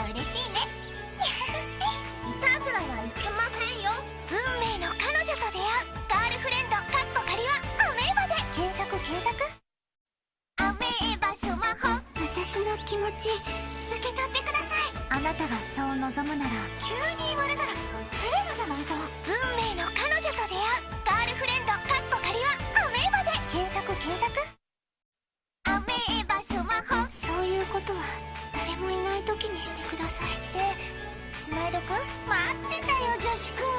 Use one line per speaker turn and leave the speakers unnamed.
ら嬉しいね。いたずらはいけませんよ。運命の彼女と出会う。ガールフレンドかっこ仮はアメーバで検索検索。アメーバスマホ。私の気持ち受け取ってください。あなたがそう望むなら急に言われたらしてください。スナイドくん？待ってたよ女子くん。